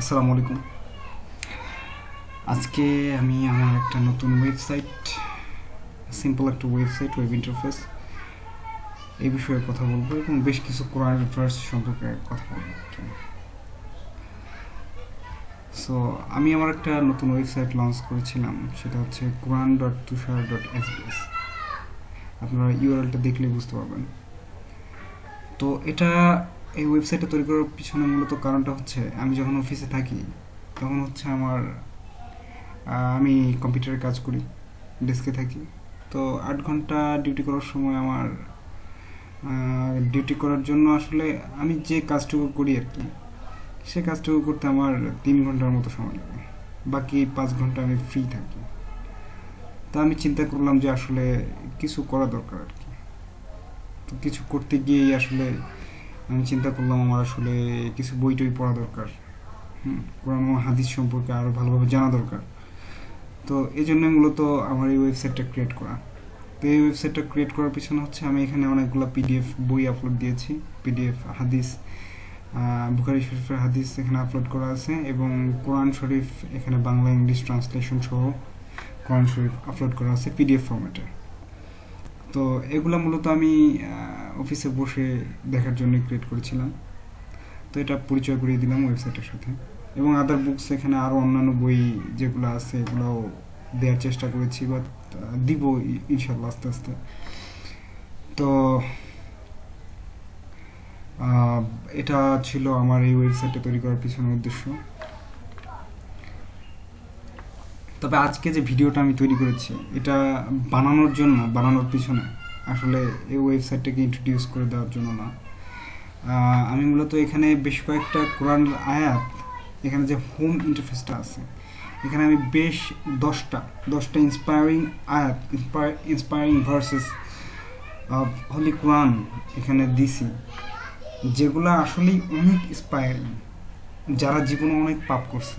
আসসালামু আলাইকুম। আজকে আমি আমার একটা নতুন ওয়েবসাইট সিম্পল একটা ওয়েবসাইট ওয়েব ইন্টারফেস এই বিষয়ে কথা বলব এবং বেশ কিছু কোরআন ভার্স সম্পর্কে কথা বলব সো আমি আমার একটা নতুন ওয়েবসাইট লঞ্চ করেছিলাম, সেটা হচ্ছে Quran dot Tushar dot SBS আপনারা ইউআরএলটা দেখলে বুঝতে পারবেন। তো এটা এই ওয়েবসাইটটা তৈরি করার পিছনে মূলত কারণটা হচ্ছে, আমি যখন অফিসে থাকি, তখন হচ্ছে আমার আমি কম্পিউটারে কাজ করি ডেস্কে থাকি। তো আট ঘণ্টা ডিউটি করার সময় আমার ডিউটি করার জন্য আসলে আমি যে কাজটুকু করি আর কি, সে কাজটুকু করতে আমার তিন ঘণ্টার মতো সময় লাগে। বাকি পাঁচ ঘণ্টা আমি ফ্রি থাকি। তা আমি চিন্তা করলাম যে আসলে কিছু করা দরকার আর কি। তো কিছু করতে গিয়েই আসলে আমি চিন্তা করলাম আমার আসলে কিছু বই টই পড়া দরকার। হুম, কোরআন হাদিস সম্পর্কে আরও ভালোভাবে জানা দরকার। তো এই জন্য মূলত আমার এই ওয়েবসাইটটা ক্রিয়েট করা। তো এই ওয়েবসাইটটা ক্রিয়েট করার পিছনে হচ্ছে আমি এখানে অনেকগুলো পিডিএফ বই আপলোড দিয়েছি। পিডিএফ হাদিস বুখারি শরীফের হাদিস এখানে আপলোড করা আছে এবং কোরআন শরীফ এখানে বাংলা, ইংলিশ ট্রান্সলেশন সহ কোরআন শরীফ আপলোড করা আছে পিডিএফ ফরম্যাটে তো এগুলো মূলত আমি অফিসে বসে দেখার জন্য ক্রিয়েট করেছিলাম। তো এটা পরিচয় করিয়ে দিলাম ওয়েবসাইটের সাথে। এবং আদার বুকস এখানে আরও অন্যান্য বই যেগুলো আছে, এগুলোও দেওয়ার চেষ্টা করেছি বা দিব ইনশাল্লাহ আস্তে আস্তে। তো এটা ছিল আমার এই ওয়েবসাইটটা তৈরি করার পিছনের উদ্দেশ্য। তবে আজকে যে ভিডিওটা আমি তৈরি করেছি, এটা বানানোর জন্য, বানানোর পিছনে, আসলে এই ওয়েবসাইটটাকে ইন্ট্রোডিউস করে দেওয়ার জন্য না। আমি মূলত এখানে বেশ কয়েকটা কোরআন আয়াত, এখানে যে হোম ইন্টারফেসটা আছে, এখানে আমি বেশ দশটা দশটা ইন্সপায়ারিং আয়াত ইন্সপায়ারিং ভার্সেস হলি কোরআন এখানে দিছি, যেগুলো আসলেই অনেক ইন্সপায়ারিং যারা জীবনে অনেক পাপ করছে।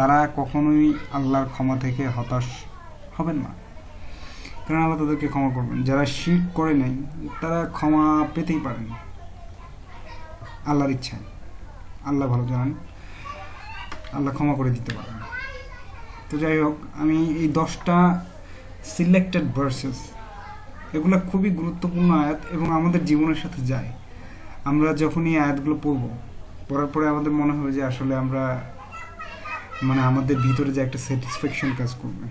তারা কখনোই আল্লাহর ক্ষমা থেকে হতাশ হবেন না। কারণ আল্লাহ তাদেরকে ক্ষমা করবেন। যারা শির করে নাই, তারা ক্ষমা পেতেই পারেন। আল্লাহর ইচ্ছায়। আল্লাহ ভালো জানেন। আল্লাহ ক্ষমা করে দিতে পারেন। তো যাই হোক, আমি এই দশটা সিলেক্টেড ভার্সেস এগুলো খুবই গুরুত্বপূর্ণ আয়াত এবং আমাদের জীবনের সাথে যায়। আমরা যখন এই আয়াতগুলো পড়ব, পড়ার পরে আমাদের মনে হবে যে আসলে আমরা মানে আমাদের ভিতরে যে একটা স্যাটিসফ্যাকশন কাজ করবে,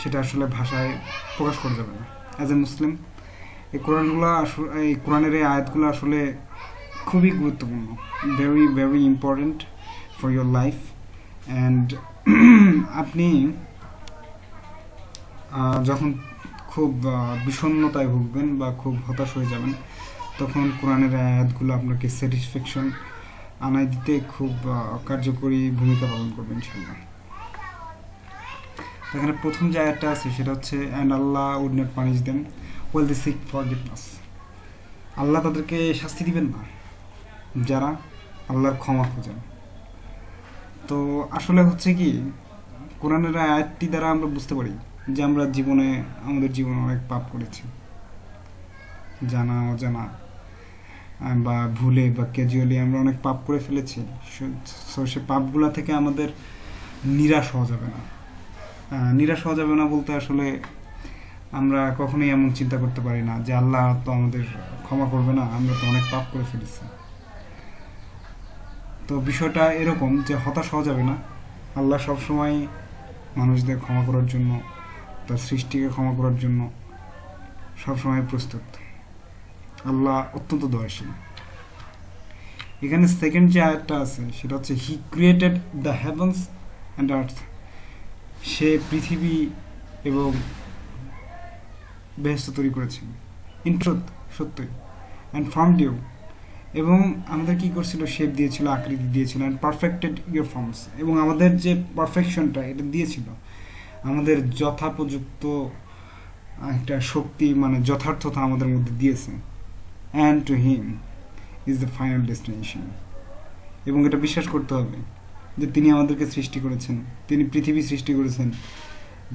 সেটা আসলে ভাষায় প্রকাশ করা যাবে না। অ্যাজ এ মুসলিম এই কোরআনগুলো আসলে, এই কোরআনের এই আয়াতগুলো আসলে খুবই গুরুত্বপূর্ণ। Very very important for your life and আপনি যখন খুব বিষণ্ণতায় ভুগবেন বা খুব হতাশ হয়ে যাবেন, তখন কোরআনের আয়াতগুলো আপনাকে স্যাটিসফ্যাকশন আনায় দিতে খুব কার্যকরী ভূমিকা পালন করবে ইনশাল্লাহ এখানে প্রথম যে আয়াতটা আছে, সেটা হচ্ছে and Allah would not punish them while they seek forgiveness Allah তাদেরকে শাস্তি দিবেন না, যারা আল্লাহর ক্ষমা খোঁজেন। তো আসলে হচ্ছে কি, কোরআনের আয়াতটি দ্বারা আমরা বুঝতে পারি যে আমরা জীবনে, আমাদের জীবনে অনেক পাপ করেছি। জানা অজানা। বা ভুলে বা ক্যাজুয়ালি আমরা অনেক পাপ করে ফেলেছি। সো পাপগুলা থেকে আমাদের নিরাশ হওয়া যাবে না। নিরাশ হওয়া যাবে না বলতে আসলে আমরা কখনোই এমন চিন্তা করতে পারি না যে আল্লাহ তো আমাদের ক্ষমা করবে না, আমরা তো অনেক পাপ করে ফেলেছি। তো বিষয়টা এরকম যে হতাশ হওয়া যাবে না। আল্লাহ সবসময় মানুষদের ক্ষমা করার জন্য, তার সৃষ্টিকে ক্ষমা করার জন্য সবসময় প্রস্তুত। আল্লাহ অত্যন্ত দয়াশীল। এখানে সেকেন্ড যে আয়াতটা আছে, সেটা হচ্ছে he created the heavens and earth সে পৃথিবী এবং বেহেস্ত তৈরি করেছেন। ইন ট্রুথ সত্যই। অ্যান্ড ফর্ম ডিউ এবং আমাদের কি করছিল? শেপ দিয়েছিল, আকৃতি দিয়েছিল অ্যান্ড পারফেক্টেড ইউর ফর্মস এবং আমাদের যে পারফেকশনটা এটা দিয়েছিল, আমাদের যথাপযুক্ত একটা শক্তি মানে যথার্থতা আমাদের মধ্যে দিয়েছে। And to him is the final destination এবং এটা বিশ্বাস করতে হবে যে তিনি আমাদেরকে সৃষ্টি করেছেন, তিনি পৃথিবী সৃষ্টি করেছেন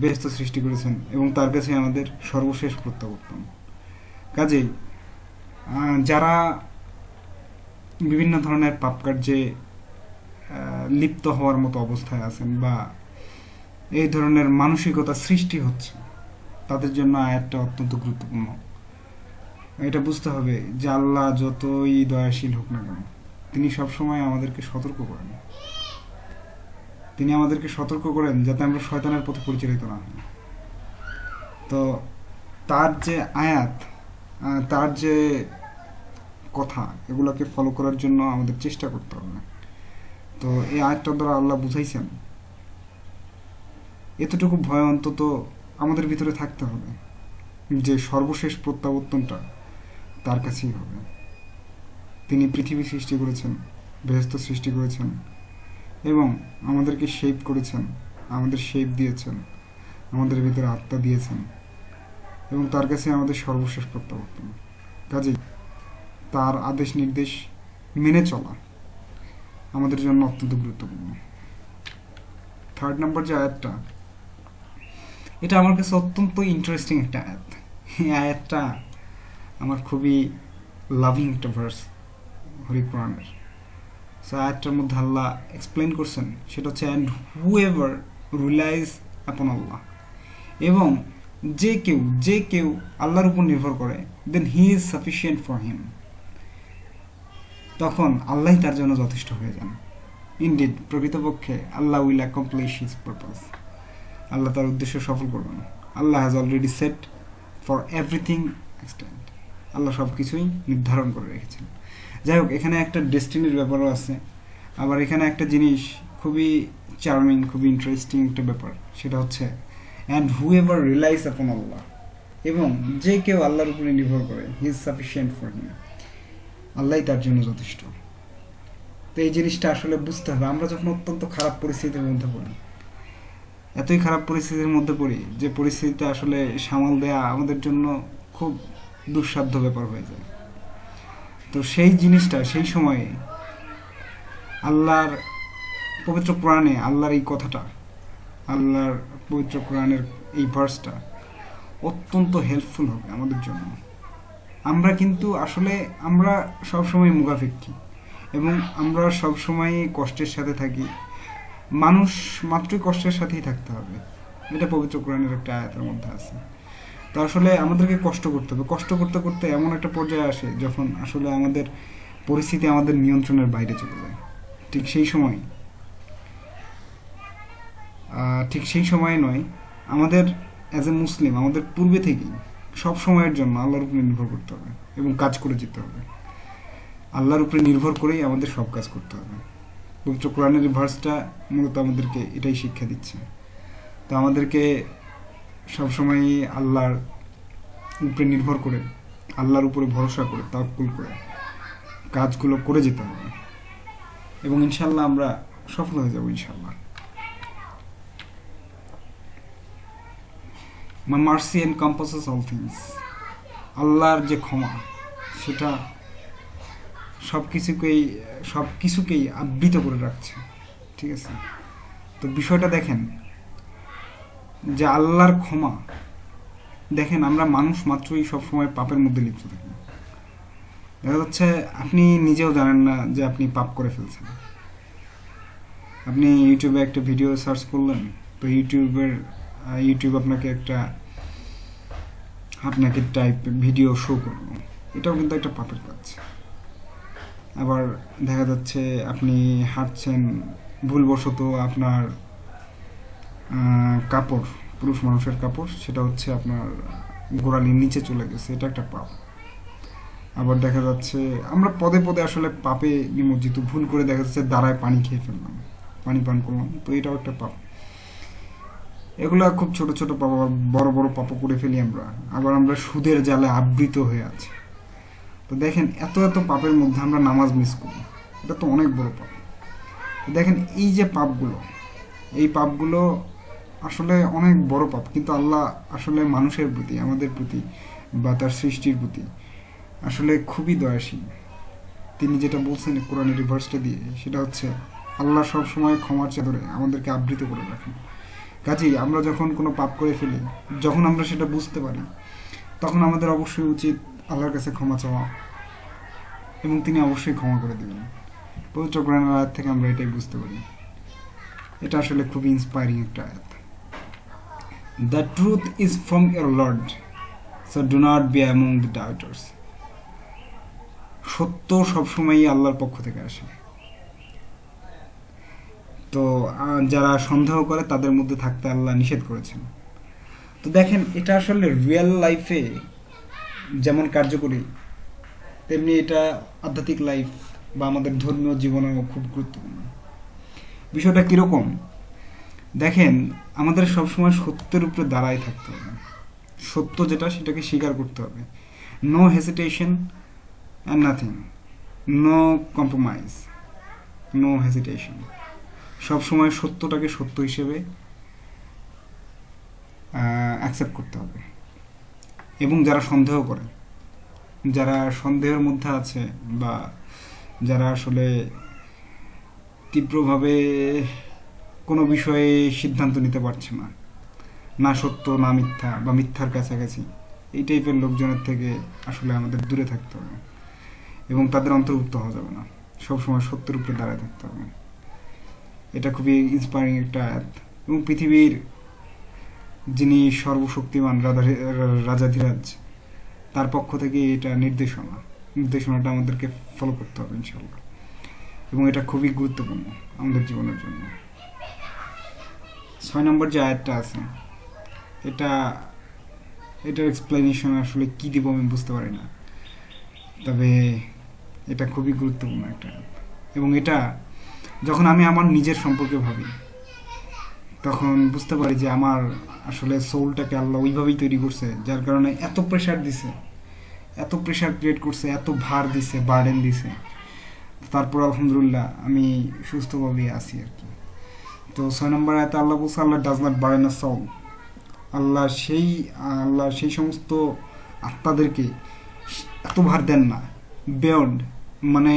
বেহস্ত সৃষ্টি করেছেন এবং তার কাছে আমাদের সর্বশেষ প্রত্যাবর্তন। কাজেই যারা বিভিন্ন ধরনের পাপ কার্যে লিপ্ত হওয়ার মতো অবস্থায় আছেন বা এই ধরনের মানসিকতা সৃষ্টি হচ্ছে, তাদের জন্য আয়াতটা অত্যন্ত গুরুত্বপূর্ণ। এটা বুঝতে হবে যে আল্লাহ যতই দয়াশীল হোক না কেন, তিনি সবসময় আমাদেরকে সতর্ক করেন। তিনি আমাদেরকে সতর্ক করেন যাতে আমরা শয়তানের পথে পরিচালিত না হই। তো তার যে আয়াত তার যে কথা, এগুলোকে ফলো করার জন্য আমাদের চেষ্টা করতে হবে। তো এই আয়াতটার দ্বারা আল্লাহ বুঝাইছেন, এতটুকু ভয় অন্তত আমাদের ভিতরে থাকতে হবে যে সর্বশেষ প্রত্যাবর্তনটা তার কাছেই হবে। তিনি পৃথিবী সৃষ্টি করেছেন বেহস্ত সৃষ্টি করেছেন এবং আমাদেরকে শেপ করেছেন, আমাদের শেপ দিয়েছেন, আমাদের ভিতরে আত্মা দিয়েছেন এবং তার কাছে আমাদের সর্বশেষ প্রত্যাবর্তন। কাজেই তার আদেশ নির্দেশ মেনে চলা আমাদের জন্য অত্যন্ত গুরুত্বপূর্ণ। থার্ড নাম্বার যে আয়াতটা, এটা আমার কাছে অত্যন্ত ইন্টারেস্টিং একটা আয়াত। এই আয়াতটা আমার খুবই লাভিং একটা ভার্স হরি কোরআনের সো আয়াতটার মধ্যে আল্লাহ এক্সপ্লেন করছেন, সেটা হচ্ছে অ্যান্ড হু এভার রিলাইজ আপন আল্লাহ এবং যে কেউ যে কেউ আল্লাহর উপর নির্ভর করে then he is sufficient for him তখন আল্লাহই তার জন্য যথেষ্ট হয়ে যান। ইন্ডিড প্রকৃতপক্ষে Allah will accomplish his purpose Allah তার উদ্দেশ্য সফল করবেন। Allah has already set for everything extent Allah সব কিছুই নির্ধারণ করে রেখেছেন। যাই হোক এখানে একটা ডেস্টিনির ব্যাপারও আছে। আবার এখানে একটা জিনিস খুবই চার্মিং খুবই ইন্টারেস্টিং একটা ব্যাপার। সেটা হচ্ছে অ্যান্ড হু এভার রিলাইজ আপন আল্লাহ এবং যে কেউ আল্লাহর উপরে নির্ভর করে he is sufficient for him আল্লাহই তার জন্য যথেষ্ট। তো এই জিনিসটা আসলে বুঝতে হবে। আমরা যখন অত্যন্ত খারাপ পরিস্থিতির মধ্যে পড়ি, এতই খারাপ পরিস্থিতির মধ্যে পড়ি যে পরিস্থিতিটা আসলে সামাল দেয়া আমাদের জন্য খুব দুঃসাধ্য ব্যাপার হয়ে যায়। তো সেই জিনিসটা, সেই সময়ে আল্লাহর পবিত্র কোরআনে আল্লাহর এই কথাটা, আল্লাহর পবিত্র কোরআনের এই ভার্সটা অত্যন্ত হেল্পফুল হবে আমাদের জন্য। আমরা কিন্তু আসলে, আমরা সবসময় মুখাপেক্ষী এবং আমরা সবসময় কষ্টের সাথে থাকি। মানুষ মাত্রই কষ্টের সাথেই থাকতে হবে। এটা পবিত্র কোরআনের একটা আয়াতের মধ্যে আছে। তো আসলে আমাদেরকে কষ্ট করতে হবে। কষ্ট করতে করতে এমন একটা পর্যায়ে আসে যখন আসলে আমাদের পরিস্থিতি আমাদের নিয়ন্ত্রণের বাইরে চলে যায়। ঠিক সেই সময় ঠিক সেই সময় নয়, আমাদের অ্যাজ এ মুসলিম আমাদের পূর্বে থেকেই সব সময়ের জন্য আল্লাহর উপরে নির্ভর করতে হবে এবং কাজ করে যেতে হবে। আল্লাহর উপরে নির্ভর করেই আমাদের সব কাজ করতে হবে। পবিত্র কোরআনের ভার্সটা মূলত আমাদেরকে এটাই শিক্ষা দিচ্ছে। তো আমাদেরকে সবসময় আল্লাহর উপরে নির্ভর করে, আল্লাহর উপরে ভরসা করে তাওকুল করে, কাজগুলো করে যেতে হবে। এবং ইনশাল্লাহ আমরা সফল হয়ে যাব ইনশাল্লাহ মা মার্সি এনকম্পাসেস অল থিংস আল্লাহর যে ক্ষমা, সেটা সব কিছুকেই সব কিছুকেই আবৃত করে রাখছে। ঠিক আছে? তো বিষয়টা দেখেন যে আল্লাহর ক্ষমা। দেখেন, আমরা মানুষ মাত্রই সবসময় পাপের মধ্যে লিপ্ত থাকি। দেখা যাচ্ছে, আপনি নিজেও জানেন না যে আপনি পাপ করে ফেলছেন। আপনি ইউটিউবে একটা ভিডিও সার্চ করলেন, তো ইউটিউবের ইউটিউব আপনাকে একটা, আপনাকে টাইপ ভিডিও শো করল। এটাও কিন্তু একটা পাপের কাজ। আবার দেখা যাচ্ছে, আপনি হাঁটছেন, ভুলবশত আপনার কাপড়, পুরুষ মানুষের কাপড়, সেটা হচ্ছে আপনার গোড়ালির নিচে চলে গেছে, এটা একটা পাপ। আবার দেখা যাচ্ছে, আমরা পদে পদে আসলে পাপে নিমজ্জিত, ভুল করে দেখা যাচ্ছে দাঁড়ায় পানি খেয়ে ফেললাম, পানি পান করলাম, তো এটাও একটা পাপ। এগুলো খুব ছোট ছোট পাপ বড় বড় পাপ করে ফেলি আমরা, আবার আমরা সুদের জালে আবৃত হয়ে আছি। তো দেখেন, এত এত পাপের মধ্যে আমরা নামাজ মিস করি, এটা তো অনেক বড় পাপ। দেখেন, এই যে পাপগুলো, এই পাপগুলো আসলে অনেক বড় পাপ, কিন্তু আল্লাহ আসলে মানুষের প্রতি, আমাদের প্রতি বা তার সৃষ্টির প্রতি আসলে খুবই দয়াশীল। তিনি যেটা বলছেন কোরআনের রিভার্সটা দিয়ে, সেটা হচ্ছে আল্লাহ সব সময় ক্ষমার চাদরে আমাদেরকে আবৃত করে রাখেন। কাজেই আমরা যখন কোনো পাপ করে ফেলি, যখন আমরা সেটা বুঝতে পারি, তখন আমাদের অবশ্যই উচিত আল্লাহর কাছে ক্ষমা চাওয়া এবং তিনি অবশ্যই ক্ষমা করে দেবেন। পবিত্র কোরআন আয়াত থেকে আমরা এটাই বুঝতে পারি। এটা আসলে খুবই ইন্সপায়ারিং একটা আয়াত। The truth is from your lord so do not be among the doubters সত্য সবসময়ই আল্লাহর পক্ষ থেকে আসে। তো যারা সন্দেহ করে তাদের মধ্যে থাকতে আল্লাহ নিষেধ করেছেন। তো দেখেন, এটা আসলে রিয়েল লাইফে যেমন কার্যকরী, তেমনি এটা আধ্যাত্মিক লাইফ বা আমাদের ধর্মীয় জীবনেও খুব গুরুত্বপূর্ণ। বিষয়টা কীরকম? দেখেন, আমাদের সবসময় সত্যের উপরে দাঁড়ায় থাকতে হবে। সত্য যেটা, সেটাকে স্বীকার করতে হবে। No hesitation and nothing no compromise no hesitation সবসময় সত্যটাকে সত্য হিসেবে অ্যাকসেপ্ট করতে হবে। এবং যারা সন্দেহ করে, যারা সন্দেহের মধ্যে আছে বা যারা আসলে তীব্রভাবে কোনো বিষয়ে সিদ্ধান্ত নিতে পারছে না। না সত্য, না মিথ্যা বা মিথ্যার কাছাকাছি। এই টাইপের লোকজনের থেকে আসলে আমাদের দূরে থাকতে হবে এবং তাদের অন্তর্ভুক্ত হওয়া যাবে না। সবসময় সত্যের উপরে দাঁড়ায় থাকতে হবে। এটা খুবই ইন্সপায়ারিং একটা আয়াত। এবং পৃথিবীর যিনি সর্বশক্তিমান রাজা রাজাধিরাজ তার পক্ষ থেকে এটা নির্দেশনা। নির্দেশনাটা আমাদেরকে ফলো করতে হবে ইনশাল্লাহ এবং এটা খুবই গুরুত্বপূর্ণ আমাদের জীবনের জন্য। ছয় নম্বর যে আয়াতটা আছে, এটা, এটার এক্সপ্লেনেশন আসলে কি দিব আমি বুঝতে পারি না। তবে এটা খুবই গুরুত্বপূর্ণ একটা এবং এটা, যখন আমি আমার নিজের সম্পর্কে ভাবি, তখন বুঝতে পারি যে আমার আসলে সোলটাকে আল্লাহ ওইভাবেই তৈরি করছে, যার কারণে এত প্রেশার দিছে, এত প্রেশার ক্রিয়েট করছে, এত ভার দিছে বার্ডেন দিছে। তারপর আলহামদুলিল্লাহ আমি সুস্থভাবে আছি আর কি। তো ছয় নম্বর আয়তে আল্লাহ বলছে, Allah does not burden a soul Allah সেই আল্লাহ সেই সমস্ত আত্মাদেরকে এত ভার দেন না। বেয়ন্ড মানে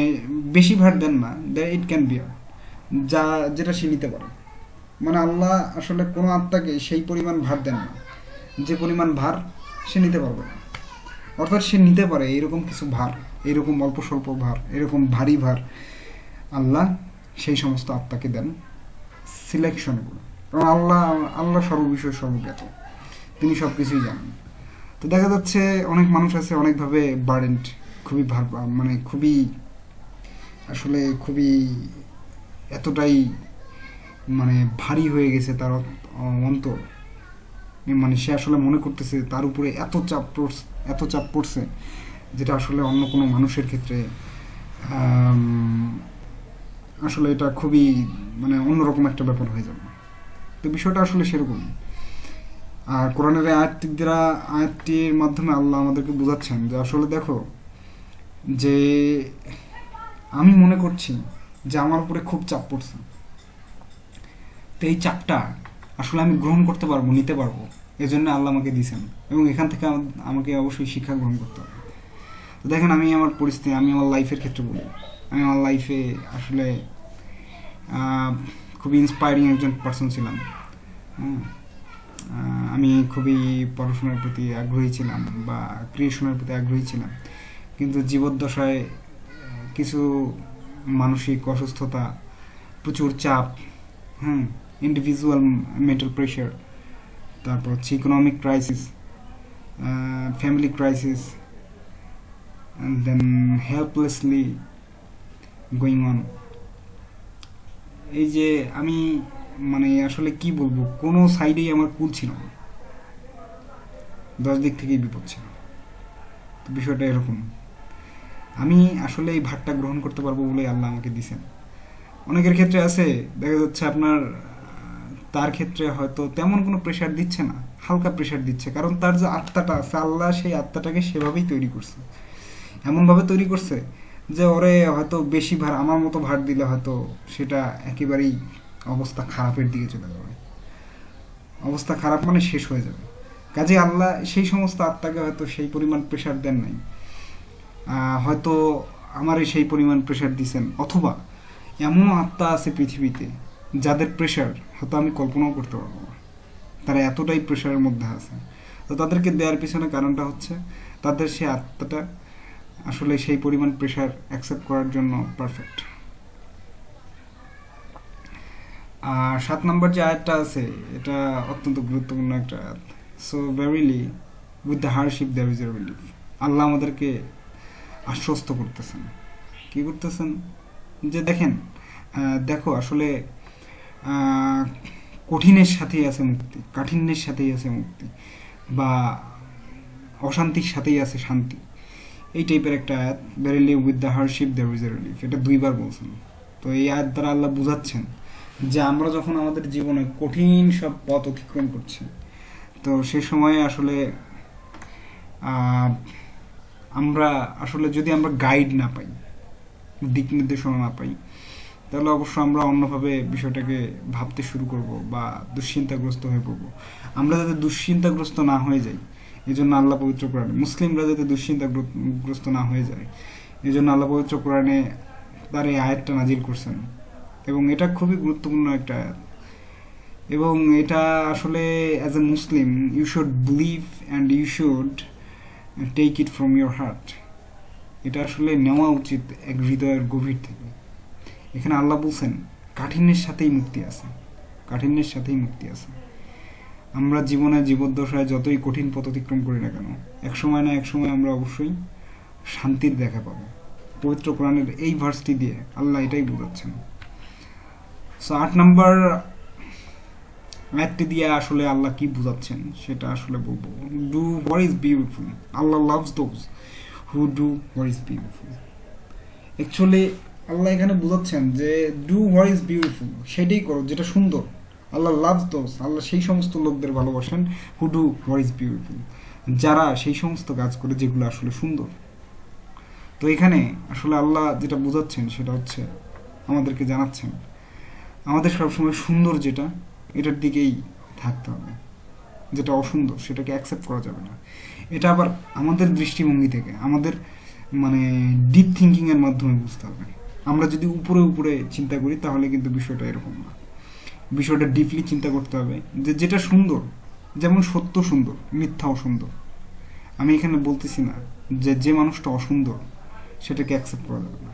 বেশি ভার দেন না ইট ক্যান বিয়ার যা, যেটা সে নিতে পারে। মানে আল্লাহ আসলে কোনো আত্মাকে সেই পরিমাণ ভার দেন না। যে পরিমাণ ভার সে নিতে পারবে না। অর্থাৎ সে নিতে পারে এরকম কিছু ভার, এরকম অল্প স্বল্প ভার, এরকম ভারী ভার। আল্লাহ সেই সমস্ত আত্মাকে দেন। সিলেকশন করে কারণ আল্লাহ আল্লাহ সর্ববিষয় সর্বজ্ঞাত তিনি সব কিছুই জানেন। তো দেখা যাচ্ছে অনেক মানুষ আছে অনেকভাবে বার্ডেন্ট খুবই ভার মানে খুবই, আসলে খুবই এতটাই মানে ভারী হয়ে গেছে তার অন্তর। মানে সে আসলে মনে করতেছে তার উপরে এত চাপ পড়ছে, এত চাপ পড়ছে, যেটা আসলে অন্য কোনো মানুষের ক্ষেত্রে আসলে এটা খুবই মানে অন্যরকম একটা ব্যাপার হয়ে যাবে। তো বিষয়টা আসলে সেরকম। আর কোরআনের আয়াতটি দ্বারা আয়াতটির মাধ্যমে আল্লাহ আমাদেরকে বোঝাচ্ছেন যে আসলে দেখো, যে আমি মনে করছি যে আমার উপরে খুব চাপ পড়ছে। তো এই চাপটা আসলে আমি গ্রহণ করতে পারব, নিতে পারব। এই জন্য আল্লাহ আমাকে দিয়েছেন। এবং এখান থেকে আমাকে অবশ্যই শিক্ষা গ্রহণ করতে হবে। তো দেখেন আমি আমার পরিস্থিতি, আমি আমার লাইফের ক্ষেত্রে বলি। আমি আমার লাইফে আসলে খুবই ইন্সপায়ারিং একজন পার্সন ছিলাম। হ্যাঁ আমি খুবই পড়াশোনার প্রতি আগ্রহী ছিলাম বা ক্রিয়েশনের প্রতি আগ্রহী ছিলাম। কিন্তু জীবদ্দশায় কিছু মানসিক অসুস্থতা, প্রচুর চাপ হ্যাঁ ইন্ডিভিজুয়াল মেন্টাল প্রেশার তারপর হচ্ছে economic crisis family crisis then helplessly going on এই যে আমি মানে আসলে কি বলব, কোনো সাইডেই আমার কুল ছিল না। দশ দিক থেকেই বিপদ ছিল। তো বিষয়টা এরকম। আমি আসলে এই ভাতটা গ্রহণ করতে পারব বলে আল্লাহ আমাকে দিছেন। অনেকের ক্ষেত্রে আছে, দেখা যাচ্ছে আপনার, তার ক্ষেত্রে হয়তো তেমন কোনো প্রেশার দিচ্ছে না, হালকা প্রেশার দিচ্ছে, কারণ তার যে আত্মাটা আছে, আল্লাহ সেই আত্মাটাকে সেভাবেই তৈরি করছে। এমনভাবে তৈরি করছে যে ওরে হয়তো বেশি ভার, আমার মতো ভার দিলে হয়তো সেটা একেবারেই অবস্থা খারাপের দিকে চলে যাবে। অবস্থা খারাপ মানে শেষ হয়ে যাবে। কাজে আল্লাহ সেই সমস্ত আত্মাকে হয়তো সেই পরিমাণ প্রেশার দেন নাই। হয়তো আমারই সেই পরিমাণ প্রেশার দিছেন, অথবা এমনও আত্মা আছে পৃথিবীতে যাদের প্রেশার হয়তো আমি কল্পনাও করতে পারব না। তারা এতটাই প্রেশারের মধ্যে আছে। তো তাদেরকে দেওয়ার পিছনে কারণটা হচ্ছে, তাদের সেই আত্মাটা আসলে সেই পরিমাণ প্রেশার অ্যাকসেপ্ট করার জন্য পারফেক্ট আর সাত নম্বর যে আয়াতটা আছে, এটা অত্যন্ত গুরুত্বপূর্ণ একটা আয়াত। So verily with the hardship there is relief Allah আমাদেরকে আশ্বস্ত করতেছেন। কি করতেছেন? যে দেখেন দেখো আসলে কঠিনের সাথেই আছে মুক্তি, কাঠিন্যের সাথেই আছে মুক্তি, বা অশান্তির সাথেই আছে শান্তি। এই টাইপের একটা আয়াত verily with the hardship there is a relief এটা দুইবার বলছেন। তো এই আয়াত দ্বারা আল্লাহ বুঝাচ্ছেন যে আমরা যখন আমাদের জীবনে কঠিন সব পথ অতিক্রম করছি, তো সে সময়ে আসলে আমরা আসলে যদি আমরা গাইড না পাই, দিক নির্দেশনা না পাই, তাহলে অবশ্য আমরা অন্যভাবে বিষয়টাকে ভাবতে শুরু করব বা দুশ্চিন্তাগ্রস্ত হয়ে পড়ব। আমরা যাতে দুশ্চিন্তাগ্রস্ত না হয়ে যাই এই জন্য আল্লাহ পবিত্র কোরআনে, মুসলিমরা যাতে দুশ্চিন্তাগ্রস্ত না হয়ে যায় এই জন্য আল্লাহ পবিত্র কোরআনে তার এই আয়াতটা নাজিল করছেন। এবং এটা খুবই গুরুত্বপূর্ণ একটা আয়াত। এবং এটা আসলে as a Muslim you should believe and you should take it from your heart এটা আসলে নেওয়া উচিত এক হৃদয়ের গভীর থেকে। এখানে আল্লাহ বলছেন, কাঠিন্যের সাথেই মুক্তি আছে। কাঠিন্যের সাথেই মুক্তি আছে। আমরা জীবনে জীবদ্দশায় যতই কঠিন পথ অতিক্রম করি না কেন এক সময় না এক সময় আমরা অবশ্যই শান্তির দেখা পাবো। পবিত্র কোরআনের এই ভার্সটি দিয়ে আল্লাহ এটাই বোঝাচ্ছেন। সো আট নম্বর আয়াতটি দিয়ে আসলে আল্লাহ কি বোঝাচ্ছেন সেটা আসলে বলব। Do what is beautiful Allah loves those who do what is beautiful actually Allah এখানে বোঝাচ্ছেন যে ডু হোয়াট ইজ বিউটিফুল সেটাই করো, যেটা সুন্দর। আল্লাহ লাভস দোজ আল্লাহ সেই সমস্ত লোকদের ভালোবাসেন। Who do what is beautiful যারা সেই সমস্ত কাজ করে যেগুলো আসলে সুন্দর। তো এখানে আসলে আল্লাহ যেটা বোঝাচ্ছেন সেটা হচ্ছে আমাদেরকে জানাচ্ছেন, আমাদের সবসময় সুন্দর যেটা, এটার দিকেই থাকতে হবে। যেটা অসুন্দর, সেটাকে অ্যাকসেপ্ট করা যাবে না। এটা আবার আমাদের দৃষ্টিভঙ্গি থেকে, আমাদের মানে ডিপ থিঙ্কিংয়ের মাধ্যমে বুঝতে হবে। আমরা যদি উপরে উপরে চিন্তা করি, তাহলে কিন্তু বিষয়টা এরকম না। বিষয়টা ডিপলি চিন্তা করতে হবে যে যেটা সুন্দর, যেমন সত্য সুন্দর মিথ্যাও সুন্দর আমি এখানে বলতেছি না যে যে মানুষটা অসুন্দর, সেটাকে অ্যাকসেপ্ট করা যাবে না।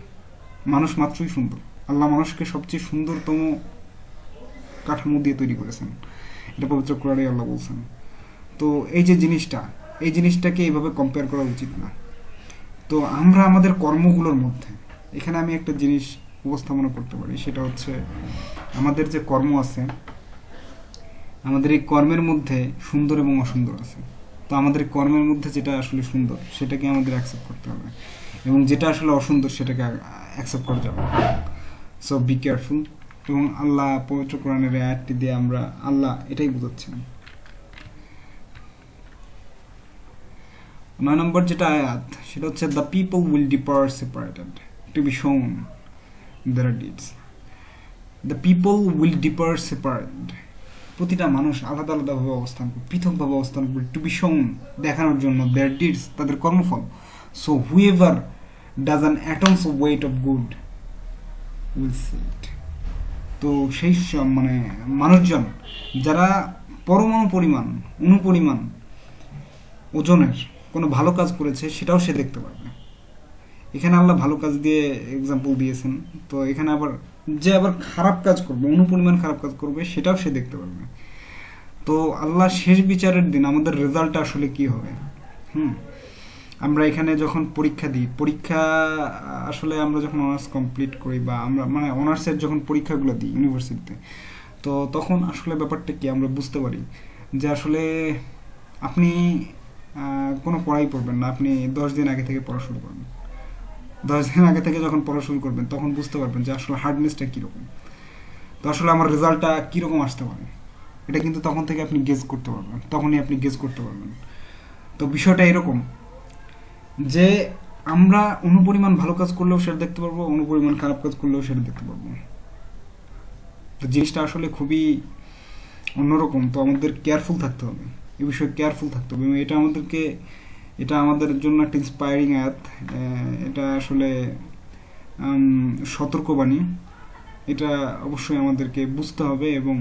মানুষ মাত্রই সুন্দর। আল্লাহ মানুষকে সবচেয়ে সুন্দরতম কাঠামো দিয়ে তৈরি করেছেন। এটা পবিত্র কোরআনে আল্লাহ বলছেন। তো এই যে জিনিসটা, এই জিনিসটাকে এইভাবে কম্পেয়ার করা উচিত না। তো আমরা আমাদের কর্মগুলোর মধ্যে, এখানে আমি একটা জিনিস উপস্থাপনা করতে পারি, সেটা হচ্ছে আমাদের যে কর্ম আছে, আমাদের এই কর্মের মধ্যে সুন্দর এবং অসুন্দর আছে। তো আমাদের কর্মের মধ্যে যেটা আসলে সুন্দর, সেটাকে আমাদের অ্যাকসেপ্ট করতে হবে। এবং যেটা আসলে অসুন্দর, সেটাকে অ্যাকসেপ্ট করা যাবে সো বি কেয়ারফুল এবং আল্লাহ পবিত্র কোরআনের আয়াতটি দিয়ে আমরা আল্লাহ এটাই বোঝাচ্ছেন নয় নম্বর যেটা আয়াত, সেটা হচ্ছে the people will depart separated to be shown their deeds the people will depart separated প্রতিটা মানুষ আলাদা আলাদাভাবে অবস্থান করবে পৃথকভাবে অবস্থান করবে টু বি শোন দেখানোর জন্য দেয়ার ডিডস তাদের কর্মফল. So whoever does an atom's of weight of good will see it তো সেই মানে মানুষজন, যারা পরমাণু পরিমাণ, অনুপরিমাণ, ওজনের কোনো ভালো কাজ করেছে, সেটাও সে দেখতে পারবে। এখানে আল্লাহ ভালো কাজ দিয়ে এক্সাম্পল দিয়েছেন। তো এখানে আবার যে আবার খারাপ কাজ করবে, অনুপরিমাণ খারাপ কাজ করবে, সেটাও সে দেখতে পারবে। তো আল্লাহ শেষ বিচারের দিন আমাদের রেজাল্টটা আসলে কি হবে? হুম? আমরা এখানে যখন পরীক্ষা দিই, পরীক্ষা আসলে আমরা যখন অনার্স কমপ্লিট করি বা আমরা মানে অনার্সের যখন পরীক্ষাগুলো দিই ইউনিভার্সিটিতে তো তখন আসলে ব্যাপারটা কি আমরা বুঝতে পারি যে আসলে আপনি কোনো পড়াই পড়বেন না, আপনি দশ দিন আগে থেকে পড়া শুরু করবেন। দশ দিন আগে থেকে যখন পড়া শুরু করবেন, তখন বুঝতে পারবেন যে আসলে হার্ডনেসটা কীরকম। তো আসলে আমার রেজাল্টটা কীরকম আসতে পারে? এটা কিন্তু তখন থেকে আপনি গেস করতে পারবেন, তখনই আপনি গেস করতে পারবেন। তো বিষয়টা এরকম যে আমরা অনুপরিমাণ ভালো কাজ করলেও সেটা দেখতে পারব, অনুপরিমাণ খারাপ কাজ করলেও সেটা দেখতে পারব। তো জিনিসটা আসলে খুবই অন্যরকম, তো আমাদের কেয়ারফুল থাকতে হবে। এ বিষয়ে কেয়ারফুল থাকতে হবে এবং এটা আমাদেরকে এটা আমাদের জন্য একটা ইন্সপায়ারিং আহ, এটা আসলে সতর্কবাণী। এটা অবশ্যই আমাদেরকে বুঝতে হবে এবং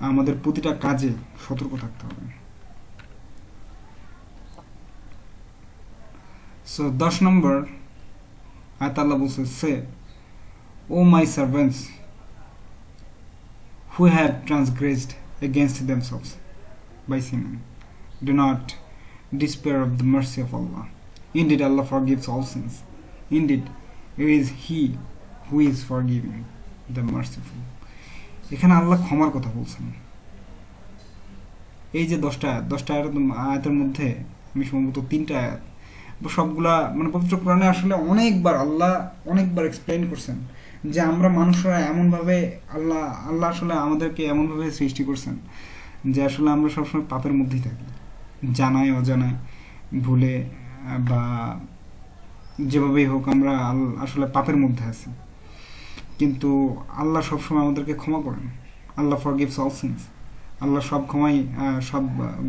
আমাদের প্রতিটা কাজে সতর্ক থাকতে হবে। সো দশ নম্বর আয়াত আল্লাহ বলছে say O my servants who have transgressed against themselves by sinning. Do not despair of the mercy of Allah. Indeed, Allah forgives all sins. Indeed, it is He who is forgiving, the merciful. এখানে আল্লাহ ক্ষমার কথা বলছেন এই যে দশটা আয়াত দশটা আয়াত আয়াতের মধ্যে আমি সম্ভবত তিনটা আয়াত সবগুলা মানে পবিত্র কোরআনে আসলে অনেকবার আল্লাহ অনেকবার এক্সপ্লেন করছেন যে আমরা মানুষরা এমনভাবে আল্লাহ আল্লাহ আসলে আমাদেরকে এমনভাবে সৃষ্টি করছেন যে আসলে আমরা সবসময় পাপের মধ্যেই থাকি জানায়, অজানায়, ভুলে, বা যেভাবেই হোক আমরা আসলে পাপের মধ্যে আছি। কিন্তু আল্লাহ সবসময় আমাদেরকে ক্ষমা করেন। Allah forgives all sins Allah সব ক্ষমাই সব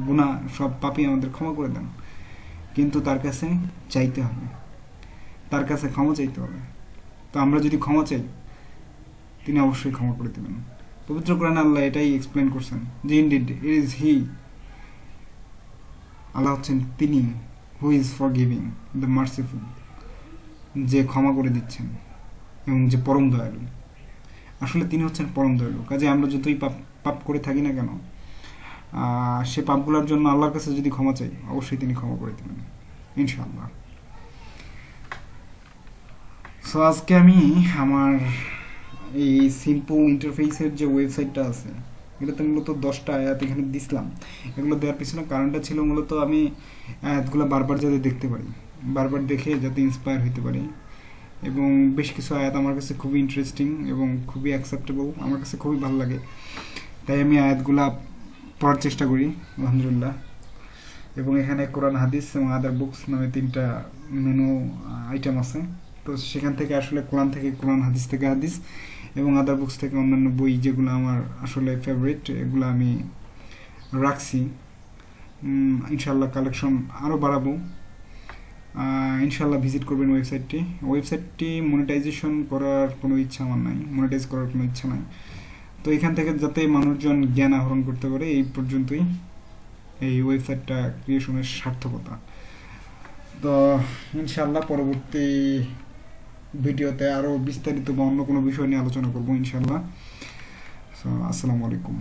গুণা সব পাপই আমাদের ক্ষমা করে দেন। কিন্তু তার কাছে চাইতে হবে। তার কাছে ক্ষমা চাইতে হবে। তো আমরা যদি ক্ষমা চাই, তিনি অবশ্যই ক্ষমা করে দেবেন। পবিত্র কোরআন আল্লাহ এটাই এক্সপ্লেন করছেন যে ইনডিড ইট ইজ হি আল্লাহ তিনি who is forgiving the merciful যে ক্ষমা করে দিচ্ছেন এবং যে পরম দয়ালু। আসলে তিনি হচ্ছেন পরম দয়ালু। কাজে আমরা যতই পাপ পাপ করে থাকি না কেন সে পাপগুলোর জন্য আল্লাহর কাছে যদি ক্ষমা চাই, অবশ্যই তিনি ক্ষমা করে দেবেন, ইনশাআল্লাহ। সো আজকে আমি আমার এই সিম্পল ইন্টারফেসের যে ওয়েবসাইটটা আছে এটাতে মূলত দশটা আয়াত এখানে দিছিলাম। এগুলো দেওয়ার পিছনে কারণটা ছিল মূলত আমি আয়াতগুলো বারবার যাতে দেখতে পারি, বারবার দেখে যাতে ইন্সপায়ার হইতে পারি। এবং বেশ কিছু আয়াত আমার কাছে খুবই ইন্টারেস্টিং এবং খুবই অ্যাকসেপ্টেবল আমার কাছে খুবই ভালো লাগে। তাই আমি আয়াতগুলা পড়ার চেষ্টা করি, আলহামদুলিল্লাহ। এবং এখানে কোরআন, হাদিস এবং আদার বুকস নামে তিনটা মেনু আইটেম আছে। তো সেখান থেকে আসলে কোরআন থেকে কোরআন, হাদিস থেকে হাদিস এবং আদার বুকস থেকে অন্যান্য বই যেগুলো আমার আসলে ফেভারিট এগুলো আমি রাখছি। ইনশাল্লাহ কালেকশন আরও বাড়াবো। ইনশাল্লাহ ভিজিট করবেন ওয়েবসাইটটি ওয়েবসাইটটি মনিটাইজেশন করার কোনো ইচ্ছা আমার নাই। মনিটাইজ করার কোনো ইচ্ছা নাই। তো এখান থেকে যাতে মানুষজন জ্ঞান আহরণ করতে পারে, এই পর্যন্তই এই ওয়েবসাইটটা ক্রিয়েশনের সার্থকতা। তো ইনশাল্লাহ পরবর্তী ভিডিওতে আরও বিস্তারিত বা অন্য কোনো বিষয় নিয়ে আলোচনা করব ইনশাল্লাহ আসসালামু আলাইকুম।